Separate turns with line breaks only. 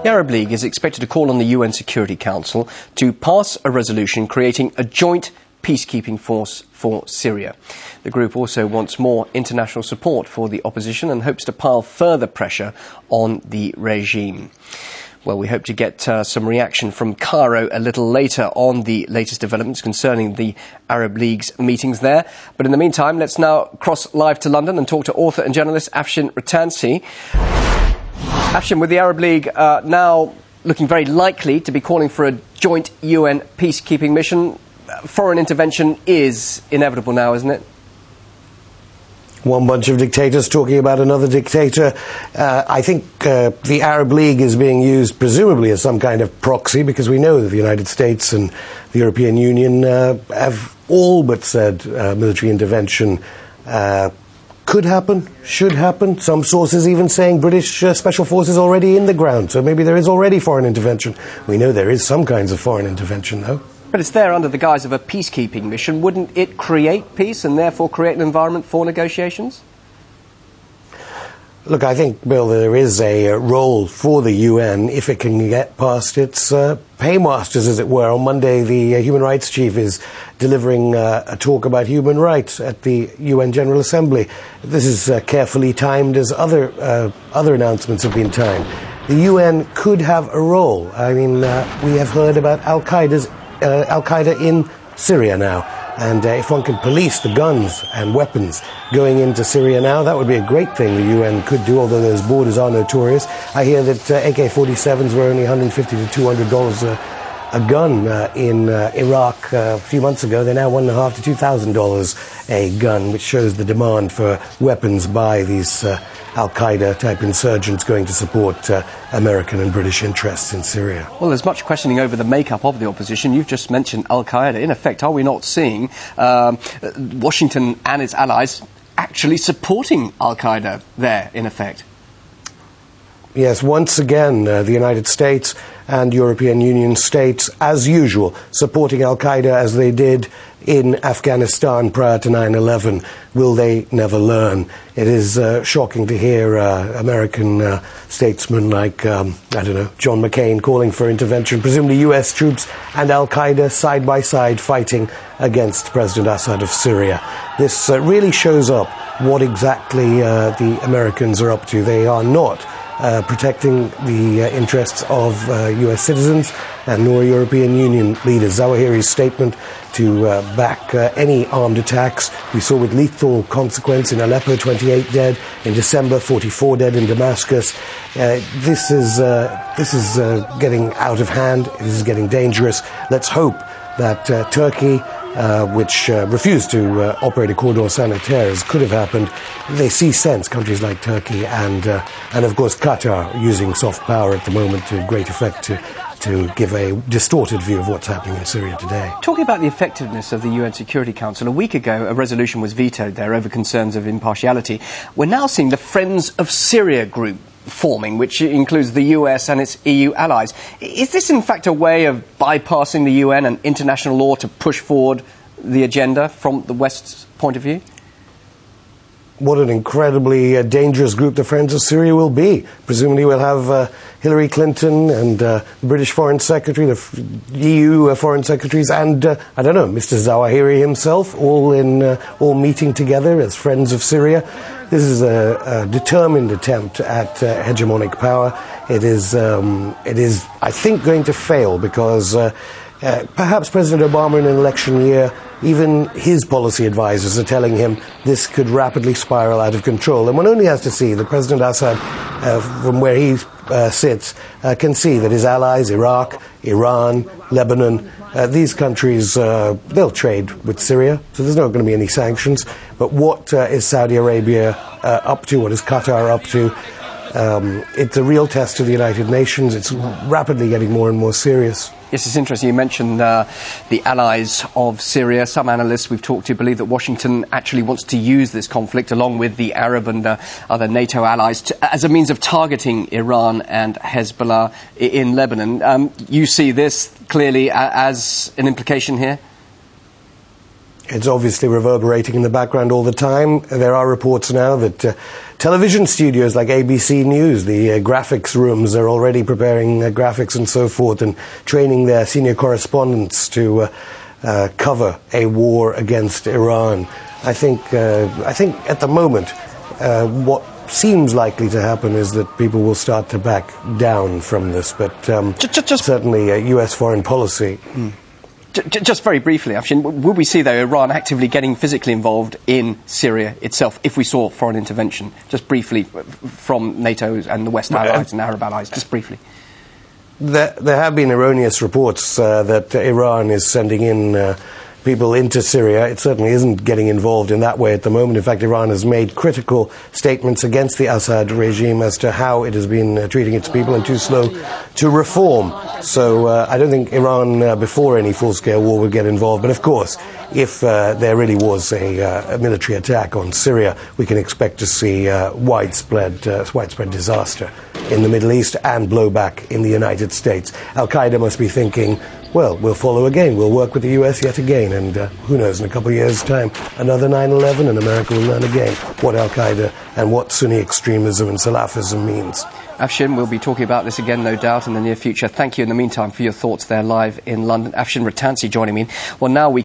The Arab League is expected to call on the UN Security Council to pass a resolution creating a joint peacekeeping force for Syria. The group also wants more international support for the opposition and hopes to pile further pressure on the regime. Well, we hope to get uh, some reaction from Cairo a little later on the latest developments concerning the Arab League's meetings there. But in the meantime, let's now cross live to London and talk to author and journalist Afshin Rattansi. Afshin, with the Arab League uh, now looking very likely to be calling for a joint UN peacekeeping mission, foreign intervention is inevitable now, isn't it?
one bunch of dictators talking about another dictator. Uh, I think uh, the Arab League is being used presumably as some kind of proxy because we know that the United States and the European Union uh, have all but said uh, military intervention uh, could happen, should happen. Some sources even saying British uh, special forces already in the ground, so maybe there is already foreign intervention. We know there is some kinds of foreign intervention, though.
But it's there under the guise of a peacekeeping mission. Wouldn't it create peace and therefore create an environment for negotiations?
Look, I think, Bill, there is a uh, role for the UN if it can get past its uh, paymasters, as it were. On Monday, the uh, human rights chief is delivering uh, a talk about human rights at the UN General Assembly. This is uh, carefully timed as other, other announcements have been timed. The UN could have a role. I mean, we have heard about Al Qaeda's Al Qaeda in Syria now. And uh, if one can police the guns and weapons going into Syria now, that would be a great thing the UN could do, although those borders are notorious. I hear that uh, AK 47s were only 150 to $200 a, a gun uh, in uh, Iraq uh, a few months ago. They're now one and a half to $2,000 a gun, which shows the demand for weapons by these uh, Al Qaeda type insurgents going to support uh, American and British interests in Syria.
Well, there's much questioning over the makeup of the opposition. You've just mentioned Al Qaeda. In effect, are we not seeing um, Washington and its allies actually supporting Al Qaeda there, in effect?
Yes, once again, uh, the United States and European Union states, as usual, supporting Al Qaeda as they did in Afghanistan prior to 9 11. Will they never learn? It is uh, shocking to hear uh, American uh, statesmen like, um, I don't know, John McCain calling for intervention, presumably US troops and Al Qaeda side by side fighting against President Assad of Syria. This uh, really shows up what exactly uh, the Americans are up to. They are not uh, protecting the uh, interests of US uh, citizens and nor European Union leaders. Zawahiri's statement to uh, back any armed attacks. We saw with lethal consequence in Aleppo, 28 dead. In December, 44 dead in Damascus. this is, this is getting out of hand. This is getting dangerous. Let's hope that Turkey uh, which uh, refused to uh, operate a cordon sanitaire, as could have happened. They see sense, countries like Turkey and, uh, and of course, Qatar, using soft power at the moment to great effect to, to give a distorted view of what's happening in Syria today.
Talking about the effectiveness of the UN Security Council, a week ago a resolution was vetoed there over concerns of impartiality. We're now seeing the Friends of Syria group forming, which includes the US and its EU allies. Is this, in fact, a way of bypassing the UN and international law to push forward the agenda from the West's point of view?
What an incredibly uh, dangerous group the Friends of Syria will be. Presumably, we'll have uh, Hillary Clinton and uh, the British Foreign Secretary, the F- EU uh, Foreign Secretaries, and uh, I don't know, Mr. Zawahiri himself, all in all meeting together as Friends of Syria. This is a, a determined attempt at hegemonic power. It is, um, it is, I think, going to fail because perhaps President Obama in an election year even his policy advisors are telling him this could rapidly spiral out of control. And one only has to see that President Assad, uh, from where he uh, sits, uh, can see that his allies, Iraq, Iran, Lebanon, uh, these countries, uh, they'll trade with Syria, so there's not going to be any sanctions. But what uh, is Saudi Arabia up to? What is Qatar up to? Um, it's a real test to the United Nations. It's rapidly getting more and more serious.
Yes, it's interesting. You mentioned uh, the allies of Syria. Some analysts we've talked to believe that Washington actually wants to use this conflict, along with the Arab and uh, other NATO allies, to, as a means of targeting Iran and Hezbollah in Lebanon. Um, you see this clearly as an implication here?
It's obviously reverberating in the background all the time. There are reports now that uh, television studios like ABC News, the uh, graphics rooms, are already preparing uh, graphics and so forth and training their senior correspondents to uh, uh, cover a war against Iran. I think, uh, I think at the moment, what seems likely to happen is that people will start to back down from this, but um, just, just, certainly U.S. foreign policy. Mm
just very briefly, Afshin, would we see, though, Iran actively getting physically involved in Syria itself if we saw foreign intervention? Just briefly from NATO and the West allies and Arab allies, just briefly.
There, there have been erroneous reports uh, that Iran is sending in uh, people into Syria. It certainly isn't getting involved in that way at the moment. In fact, Iran has made critical statements against the Assad regime as to how it has been uh, treating its people and too slow to reform. So uh, I don't think Iran, uh, before any full scale war, would get involved. But of course, if uh, there really was a, uh, a, military attack on Syria, we can expect to see uh, widespread, widespread disaster in the Middle East and blowback in the United States. Al Qaeda must be thinking, well, we'll follow again. We'll work with the US yet again. And uh, who knows, in a couple of years' time, another 9 11, and America will learn again what Al Qaeda and what Sunni extremism and Salafism means.
Afshin, we'll be talking about this again, no doubt, in the near future. Thank you in the meantime for your thoughts there live in London. Afshin Rattansi joining me. Well, now we